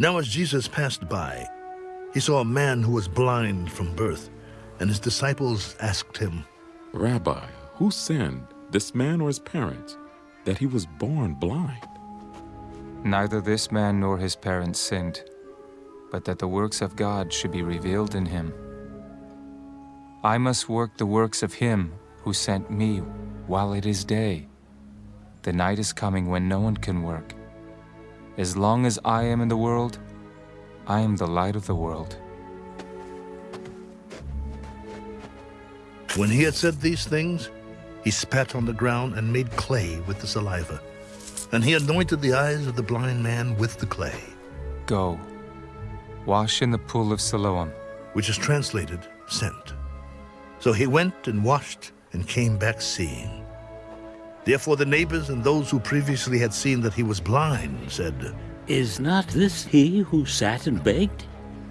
Now as Jesus passed by, he saw a man who was blind from birth, and his disciples asked him, Rabbi, who sinned, this man or his parents, that he was born blind? Neither this man nor his parents sinned, but that the works of God should be revealed in him. I must work the works of him who sent me while it is day. The night is coming when no one can work. As long as I am in the world, I am the light of the world. When he had said these things, he spat on the ground and made clay with the saliva. And he anointed the eyes of the blind man with the clay. Go, wash in the pool of Siloam. Which is translated, sent. So he went and washed and came back seeing. Therefore the neighbors and those who previously had seen that he was blind said, Is not this he who sat and begged?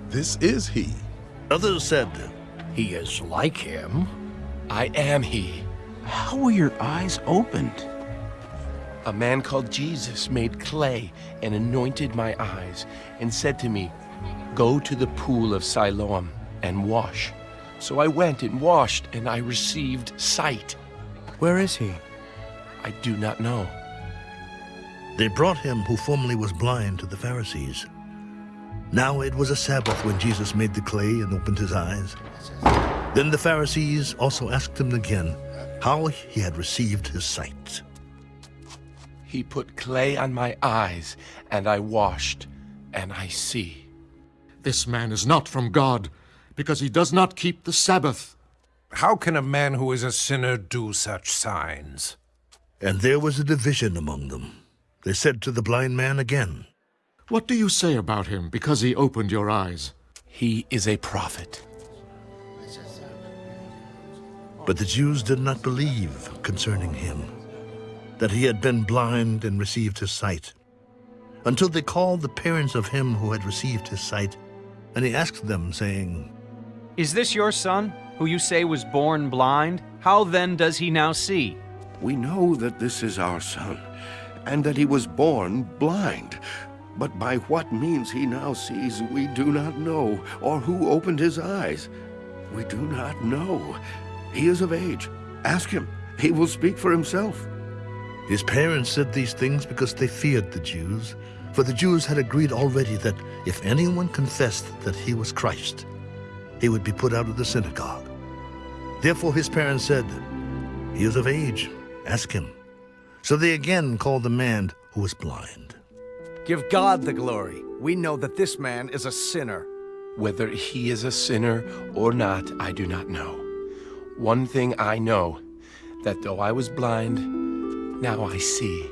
This is he. Others said, He is like him. I am he. How were your eyes opened? A man called Jesus made clay and anointed my eyes and said to me, Go to the pool of Siloam and wash. So I went and washed, and I received sight. Where is he? I do not know. They brought him who formerly was blind to the Pharisees. Now it was a Sabbath when Jesus made the clay and opened his eyes. Then the Pharisees also asked him again how he had received his sight. He put clay on my eyes, and I washed, and I see. This man is not from God, because he does not keep the Sabbath. How can a man who is a sinner do such signs? And there was a division among them. They said to the blind man again, What do you say about him, because he opened your eyes? He is a prophet. But the Jews did not believe concerning him, that he had been blind and received his sight, until they called the parents of him who had received his sight, and he asked them, saying, Is this your son, who you say was born blind? How then does he now see? We know that this is our son, and that he was born blind. But by what means he now sees, we do not know, or who opened his eyes. We do not know. He is of age. Ask him. He will speak for himself. His parents said these things because they feared the Jews, for the Jews had agreed already that if anyone confessed that he was Christ, he would be put out of the synagogue. Therefore his parents said, He is of age. Ask him. So they again called the man who was blind. Give God the glory. We know that this man is a sinner. Whether he is a sinner or not, I do not know. One thing I know, that though I was blind, now I see.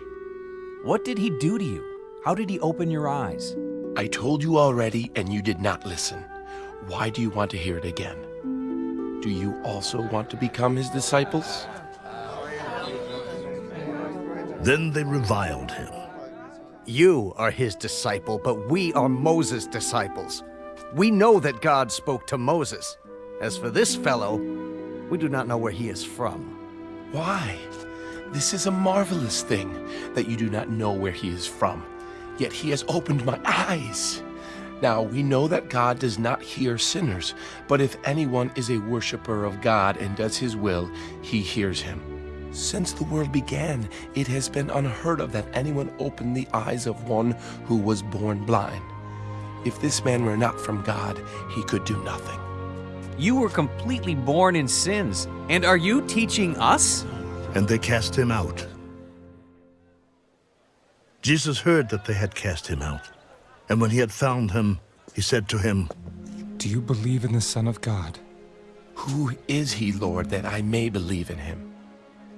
What did he do to you? How did he open your eyes? I told you already, and you did not listen. Why do you want to hear it again? Do you also want to become his disciples? Then they reviled him. You are his disciple, but we are Moses' disciples. We know that God spoke to Moses. As for this fellow, we do not know where he is from. Why? This is a marvelous thing, that you do not know where he is from. Yet he has opened my eyes. Now, we know that God does not hear sinners, but if anyone is a worshiper of God and does his will, he hears him. Since the world began, it has been unheard of that anyone opened the eyes of one who was born blind. If this man were not from God, he could do nothing. You were completely born in sins, and are you teaching us? And they cast him out. Jesus heard that they had cast him out. And when he had found him, he said to him, Do you believe in the Son of God? Who is he, Lord, that I may believe in him?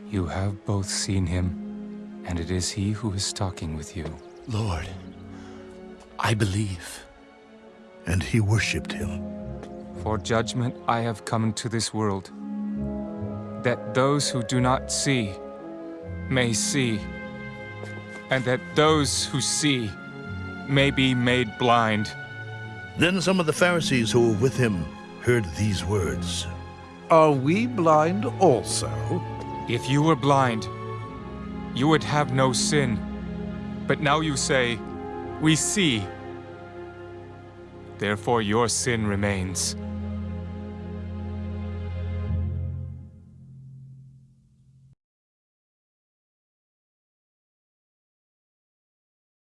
You have both seen him, and it is he who is talking with you. Lord, I believe. And he worshipped him. For judgment I have come into this world, that those who do not see may see, and that those who see may be made blind. Then some of the Pharisees who were with him heard these words. Are we blind also? If you were blind, you would have no sin. But now you say, We see. Therefore your sin remains.